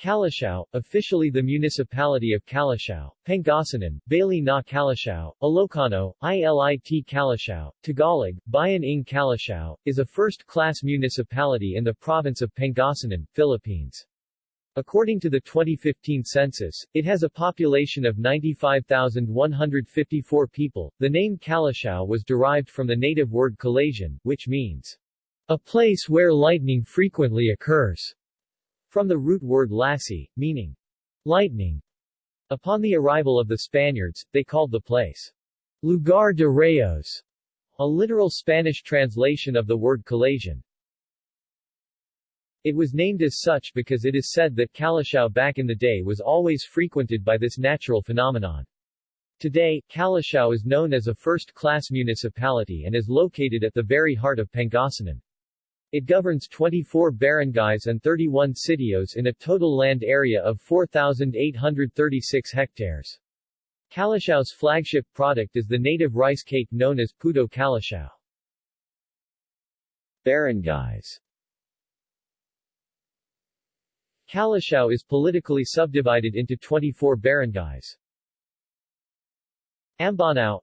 Calasiao, officially the municipality of Calasiao, Pangasinan, Baley na Calasiao, Ilocano, ILIT Calasiao, Tagalog, Bayan ng Calasiao, is a first-class municipality in the province of Pangasinan, Philippines. According to the 2015 census, it has a population of 95,154 people. The name Calasiao was derived from the native word Calasian, which means a place where lightning frequently occurs. From the root word lasi, meaning lightning. Upon the arrival of the Spaniards, they called the place Lugar de Rayos, a literal Spanish translation of the word Calasian. It was named as such because it is said that Calasiao back in the day was always frequented by this natural phenomenon. Today, Calasiao is known as a first-class municipality and is located at the very heart of Pangasinan. It governs 24 barangays and 31 sitios in a total land area of 4,836 hectares. Calasiao's flagship product is the native rice cake known as Puto Calasiao. Barangays Calasiao is politically subdivided into 24 barangays. Ambonao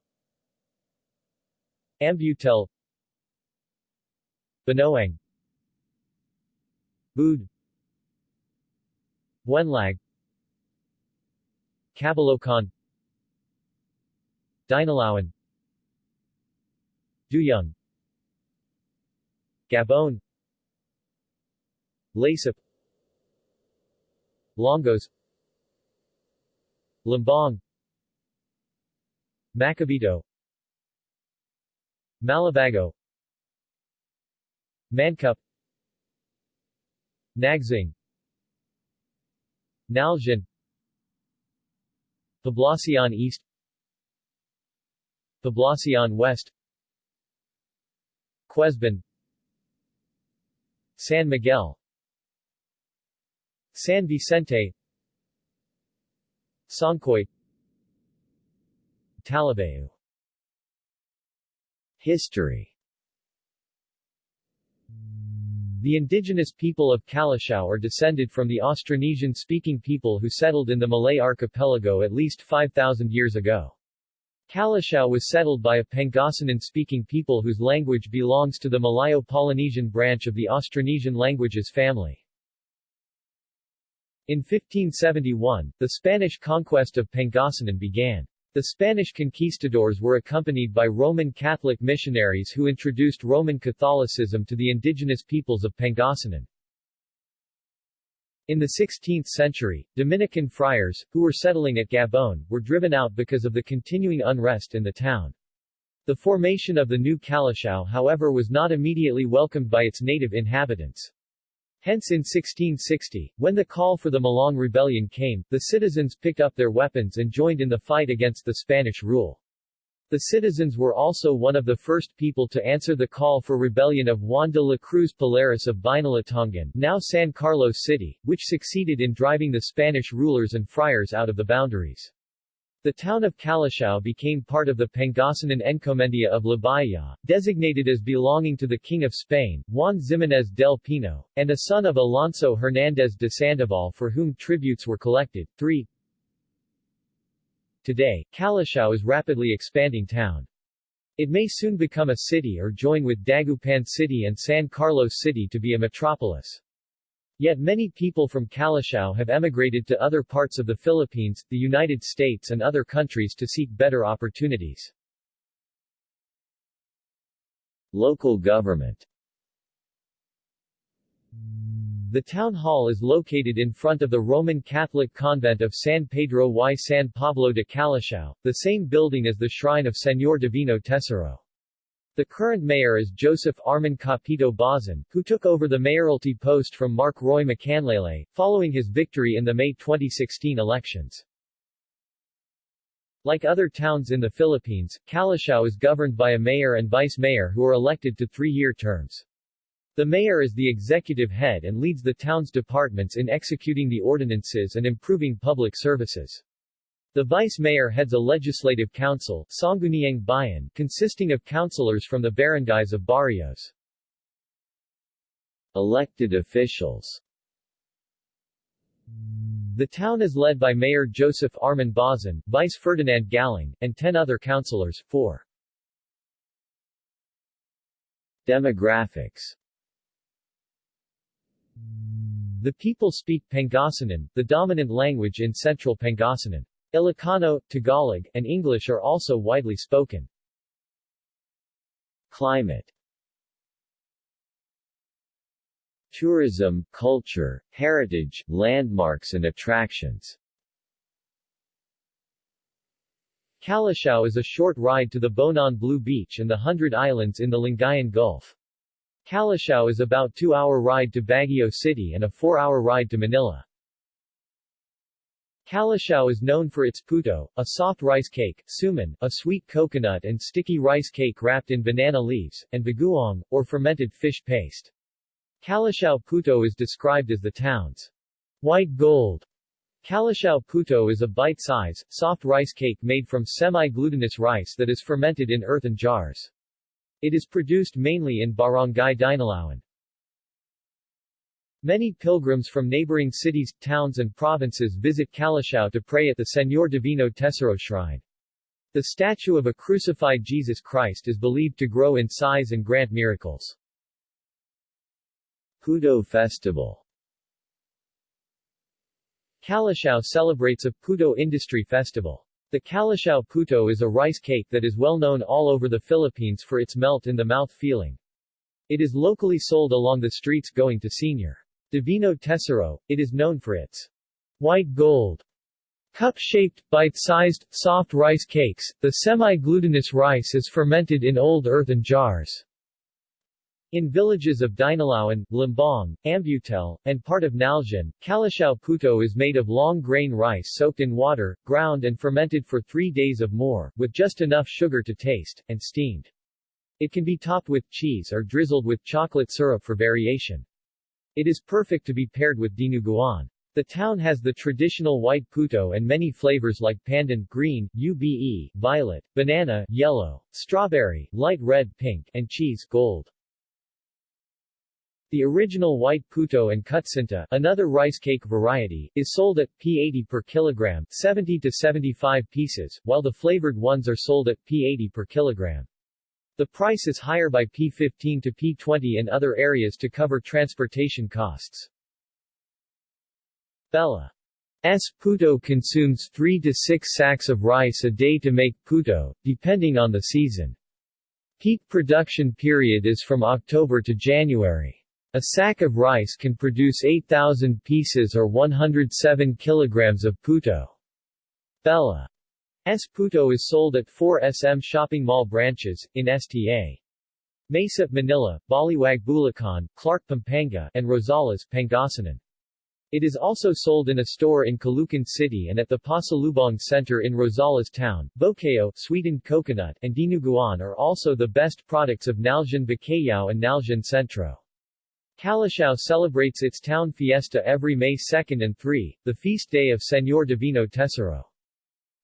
Ambuetel Banaoang Bued Buenlag Cabilocaan Dinalaoan Doyong. Gabon. Lasip Longos. Lumbang Macabito Malabago Mancup Nagsaing Nalsian Poblacion East. Poblacion West. Quesban San Miguel. San Vicente. Songkoy Talibaew History the indigenous people of Calasiao are descended from the Austronesian-speaking people who settled in the Malay archipelago at least 5,000 years ago. Calasiao was settled by a Pangasinan-speaking people whose language belongs to the Malayo-Polynesian branch of the Austronesian languages family. In 1571, the Spanish conquest of Pangasinan began. The Spanish conquistadors were accompanied by Roman Catholic missionaries who introduced Roman Catholicism to the indigenous peoples of Pangasinan. In the 16th century, Dominican friars, who were settling at Gabon, were driven out because of the continuing unrest in the town. The formation of the new Calasiao however was not immediately welcomed by its native inhabitants. Hence in 1660, when the call for the Malong Rebellion came, the citizens picked up their weapons and joined in the fight against the Spanish rule. The citizens were also one of the first people to answer the call for rebellion of Juan de la Cruz Palaris of Binalatongan now San Carlos City, which succeeded in driving the Spanish rulers and friars out of the boundaries. The town of Calasiao became part of the Pangasinan Encomienda of Libaya, designated as belonging to the King of Spain, Juan Ximenez del Pino, and a son of Alonso Hernández de Sandoval for whom tributes were collected. 3. Today, Calasiao is rapidly expanding town. It may soon become a city or join with Dagupan City and San Carlos City to be a metropolis. Yet many people from Calasiao have emigrated to other parts of the Philippines, the United States and other countries to seek better opportunities. Local government The town hall is located in front of the Roman Catholic convent of San Pedro y San Pablo de Calasiao, the same building as the shrine of Señor Divino Tesoro. The current mayor is Joseph Arman Capito Bauzon, who took over the mayoralty post from Mark Roy Macanlalay, following his victory in the May 2016 elections. Like other towns in the Philippines, Calasiao is governed by a mayor and vice-mayor who are elected to three-year terms. The mayor is the executive head and leads the town's departments in executing the ordinances and improving public services. The vice-mayor heads a legislative council Sangguniang Bayan, consisting of councilors from the barangays of barrios. Elected officials The town is led by Mayor Joseph Arman Bauzon, Vice Ferdinand Galang, and 10 other councilors. 4. Demographics The people speak Pangasinan, the dominant language in central Pangasinan. Ilocano, Tagalog, and English are also widely spoken. Climate Tourism, culture, heritage, landmarks and attractions Calasiao is a short ride to the Bonuan Blue Beach and the Hundred Islands in the Lingayen Gulf. Calasiao is about 2-hour ride to Baguio City and a 4-hour ride to Manila. Calasiao is known for its puto, a soft rice cake, suman, a sweet coconut and sticky rice cake wrapped in banana leaves, and bagoong, or fermented fish paste. Calasiao Puto is described as the town's white gold. Calasiao Puto is a bite-size, soft rice cake made from semi-glutinous rice that is fermented in earthen jars. It is produced mainly in Barangay Dinalaoan. Many pilgrims from neighboring cities, towns and provinces visit Calasiao to pray at the Señor Divino Tesoro Shrine. The statue of a crucified Jesus Christ is believed to grow in size and grant miracles. Puto Festival Calasiao celebrates a Puto industry festival. The Calasiao Puto is a rice cake that is well known all over the Philippines for its melt-in-the-mouth feeling. It is locally sold along the streets going to Senior Divino Tesoro. It is known for its white gold Cup-shaped, bite-sized, soft rice cakes, the semi-glutinous rice is fermented in old earthen jars. In villages of Dinalaoan, Lumbang, Ambuetel, and part of Nalsian, Calasiao Puto is made of long-grain rice soaked in water, ground and fermented for three days of more, with just enough sugar to taste, and steamed. It can be topped with cheese or drizzled with chocolate syrup for variation. It is perfect to be paired with dinuguan. The town has the traditional white puto and many flavors like pandan, green, ube, violet, banana, yellow, strawberry, light red, pink, and cheese, gold. The original white puto and kutsinta, another rice cake variety, is sold at P80 per kilogram, 70 to 75 pieces, while the flavored ones are sold at P80 per kilogram. The price is higher by P15 to P20 in other areas to cover transportation costs. Bella S. Puto consumes 3 to 6 sacks of rice a day to make puto, depending on the season. Peak production period is from October to January. A sack of rice can produce 8,000 pieces or 107 kilograms of puto. Bella S. Puto is sold at 4 SM shopping mall branches, in STA. Mesa, Manila, Baliwag Bulacan, Clark Pampanga, and Rosales, Pangasinan. It is also sold in a store in Caloocan City and at the Pasalubong Center in Rosales Town. Bukayo, sweetened coconut, and dinuguan are also the best products of Nalsian Bacayao and Nalsian Centro. Calasiao celebrates its town fiesta every May 2 and 3, the feast day of Señor Divino Tesoro.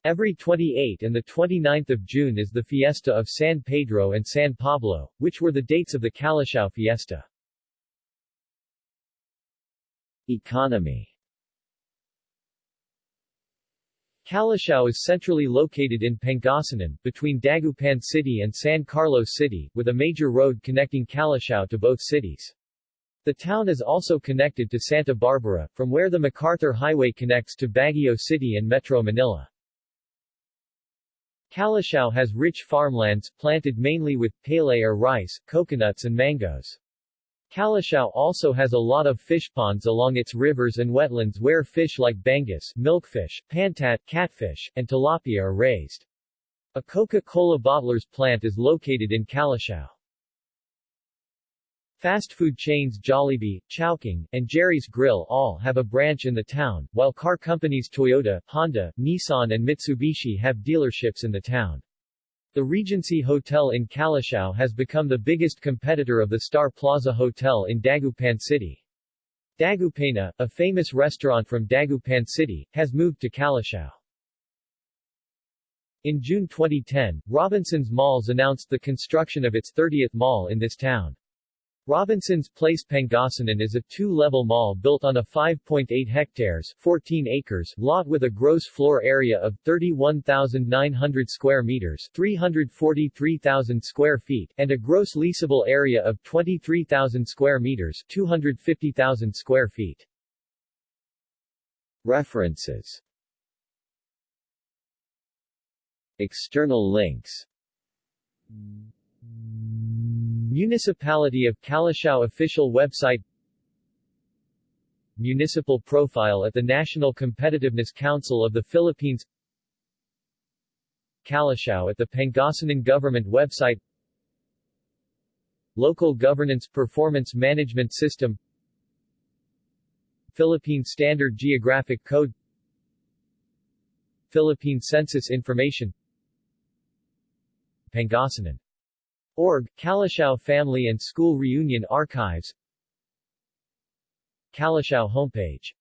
Every 28 and 29 June is the fiesta of San Pedro and San Pablo, which were the dates of the Calasiao fiesta. Economy Calasiao is centrally located in Pangasinan, between Dagupan City and San Carlos City, with a major road connecting Calasiao to both cities. The town is also connected to Santa Barbara, from where the MacArthur Highway connects to Baguio City and Metro Manila. Calasiao has rich farmlands, planted mainly with palay or rice, coconuts and mangoes. Calasiao also has a lot of fish ponds along its rivers and wetlands where fish like bangus, milkfish, pantat, catfish, and tilapia are raised. A Coca-Cola bottler's plant is located in Calasiao. Fast food chains Jollibee, Chowking, and Jerry's Grill all have a branch in the town, while car companies Toyota, Honda, Nissan and Mitsubishi have dealerships in the town. The Regency Hotel in Calasiao has become the biggest competitor of the Star Plaza Hotel in Dagupan City. Dagupeña, a famous restaurant from Dagupan City, has moved to Calasiao. In June 2010, Robinsons Malls announced the construction of its 30th mall in this town. Robinson's Place Pangasinan is a two-level mall built on a 5.8 hectares 14 acres lot with a gross floor area of 31,900 square meters 343,000 square feet and a gross leasable area of 23,000 square meters 250,000 square feet. References External links Municipality of Calasiao official website Municipal profile at the National Competitiveness Council of the Philippines Calasiao at the Pangasinan Government website Local Governance Performance Management System Philippine Standard Geographic Code Philippine Census Information Pangasinan Org, Calasiao Family and School Reunion Archives Calasiao homepage